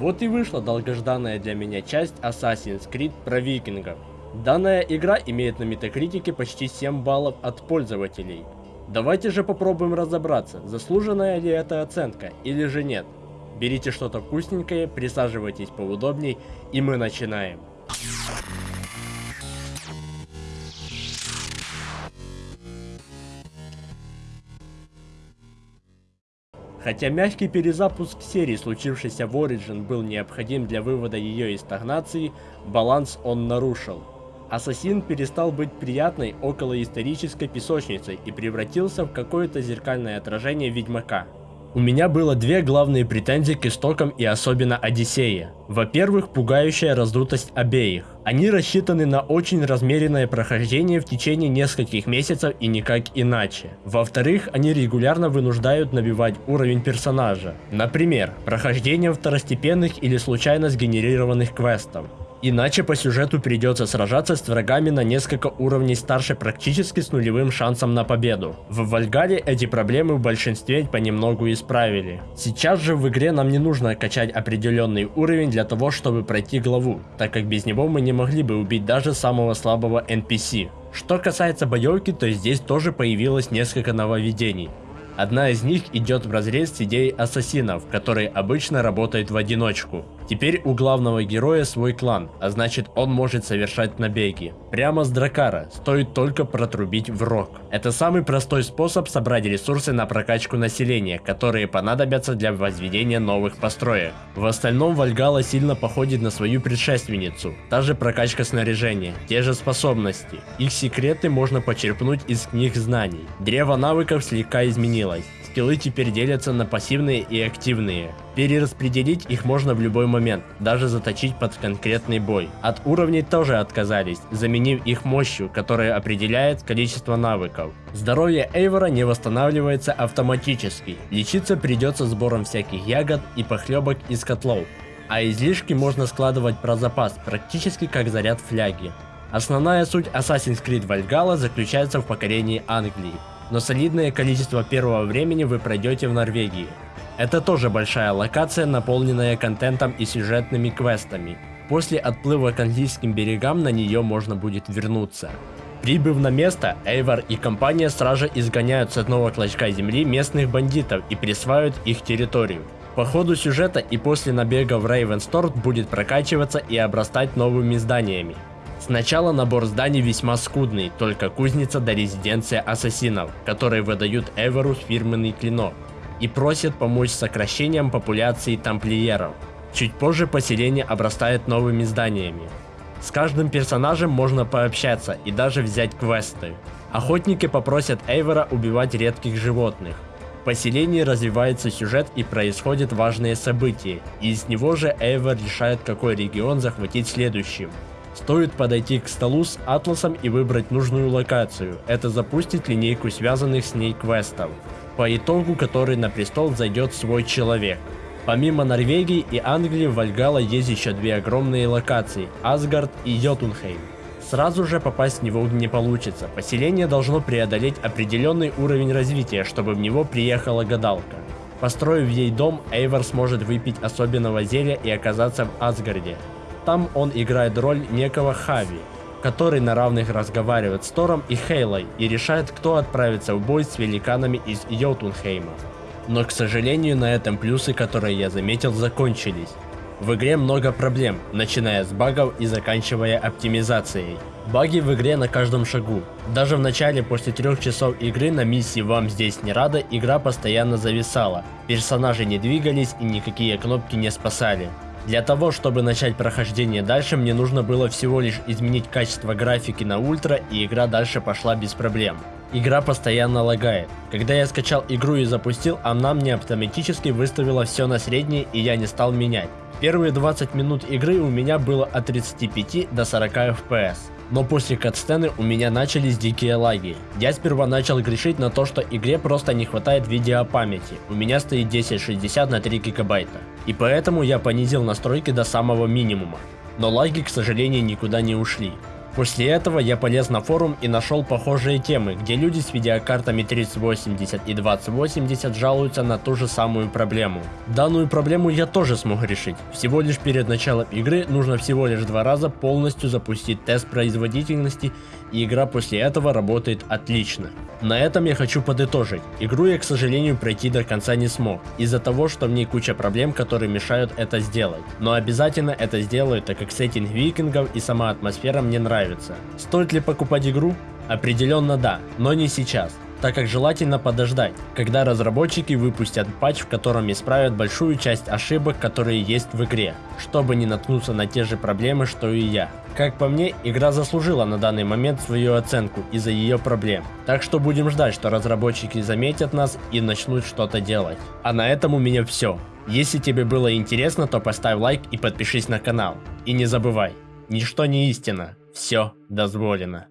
Вот и вышла долгожданная для меня часть Assassin's Creed про викингов. Данная игра имеет на метакритике почти 7 баллов от пользователей. Давайте же попробуем разобраться, заслуженная ли эта оценка или же нет. Берите что-то вкусненькое, присаживайтесь поудобней и мы начинаем. Хотя мягкий перезапуск серии, случившийся в Origin, был необходим для вывода ее из стагнации, баланс он нарушил. Ассасин перестал быть приятной околоисторической песочницей и превратился в какое-то зеркальное отражение Ведьмака. У меня было две главные претензии к истокам и особенно Одиссея. Во-первых, пугающая раздутость обеих. Они рассчитаны на очень размеренное прохождение в течение нескольких месяцев и никак иначе. Во-вторых, они регулярно вынуждают набивать уровень персонажа. Например, прохождением второстепенных или случайно сгенерированных квестов. Иначе по сюжету придется сражаться с врагами на несколько уровней старше практически с нулевым шансом на победу. В Вальгале эти проблемы в большинстве понемногу исправили. Сейчас же в игре нам не нужно качать определенный уровень для того, чтобы пройти главу, так как без него мы не могли бы убить даже самого слабого NPC. Что касается боевки, то здесь тоже появилось несколько нововведений. Одна из них идет в разрез с идеей ассасинов, которые обычно работают в одиночку. Теперь у главного героя свой клан, а значит он может совершать набеги. Прямо с Дракара, стоит только протрубить в рог. Это самый простой способ собрать ресурсы на прокачку населения, которые понадобятся для возведения новых построек. В остальном Вальгала сильно походит на свою предшественницу. Та же прокачка снаряжения, те же способности. Их секреты можно почерпнуть из книг знаний. Древо навыков слегка изменилось. Скиллы теперь делятся на пассивные и активные. Перераспределить их можно в любой момент, даже заточить под конкретный бой. От уровней тоже отказались, заменив их мощью, которая определяет количество навыков. Здоровье Эйвора не восстанавливается автоматически, лечиться придется сбором всяких ягод и похлебок из котлов. А излишки можно складывать про запас, практически как заряд фляги. Основная суть Assassin's Creed Valhalla заключается в покорении Англии но солидное количество первого времени вы пройдете в Норвегии. Это тоже большая локация, наполненная контентом и сюжетными квестами. После отплыва к английским берегам на нее можно будет вернуться. Прибыв на место, Эйвор и компания сразу изгоняют с одного клочка земли местных бандитов и присваивают их территорию. По ходу сюжета и после набега в Рейвенсторт будет прокачиваться и обрастать новыми зданиями. Сначала набор зданий весьма скудный, только кузница до резиденция ассасинов, которые выдают Эверу фирменный клинок и просят помочь с сокращением популяции тамплиеров. Чуть позже поселение обрастает новыми зданиями. С каждым персонажем можно пообщаться и даже взять квесты. Охотники попросят Эйвора убивать редких животных. В поселении развивается сюжет и происходят важные события, и из него же Эйвор решает какой регион захватить следующим. Стоит подойти к столу с атласом и выбрать нужную локацию. Это запустит линейку связанных с ней квестов, по итогу которой на престол зайдет свой человек. Помимо Норвегии и Англии в Вальгала есть еще две огромные локации – Асгард и Йотунхейм. Сразу же попасть в него не получится, поселение должно преодолеть определенный уровень развития, чтобы в него приехала гадалка. Построив ей дом, Эйвор сможет выпить особенного зелья и оказаться в Асгарде. Там он играет роль некого Хави, который на равных разговаривает с Тором и Хейлой и решает, кто отправится в бой с великанами из Йотунхейма. Но, к сожалению, на этом плюсы, которые я заметил, закончились. В игре много проблем, начиная с багов и заканчивая оптимизацией. Баги в игре на каждом шагу. Даже в начале после трех часов игры на миссии «Вам здесь не рада» игра постоянно зависала. Персонажи не двигались и никакие кнопки не спасали. Для того, чтобы начать прохождение дальше, мне нужно было всего лишь изменить качество графики на ультра, и игра дальше пошла без проблем. Игра постоянно лагает. Когда я скачал игру и запустил, она мне автоматически выставила все на среднее, и я не стал менять. Первые 20 минут игры у меня было от 35 до 40 FPS. Но после катсцены у меня начались дикие лаги. Я сперва начал грешить на то, что игре просто не хватает видеопамяти. У меня стоит 1060 на 3 гигабайта. И поэтому я понизил настройки до самого минимума. Но лаги, к сожалению, никуда не ушли. После этого я полез на форум и нашел похожие темы, где люди с видеокартами 3080 и 2080 жалуются на ту же самую проблему. Данную проблему я тоже смог решить. Всего лишь перед началом игры нужно всего лишь два раза полностью запустить тест производительности и игра после этого работает отлично. На этом я хочу подытожить. Игру я, к сожалению, пройти до конца не смог, из-за того, что в ней куча проблем, которые мешают это сделать. Но обязательно это сделаю, так как сеттинг викингов и сама атмосфера мне нравится нравится. Стоит ли покупать игру? Определенно да, но не сейчас так как желательно подождать, когда разработчики выпустят патч, в котором исправят большую часть ошибок, которые есть в игре, чтобы не наткнуться на те же проблемы, что и я. Как по мне, игра заслужила на данный момент свою оценку из-за ее проблем, так что будем ждать, что разработчики заметят нас и начнут что-то делать. А на этом у меня все. Если тебе было интересно, то поставь лайк и подпишись на канал. И не забывай, ничто не истина, все дозволено.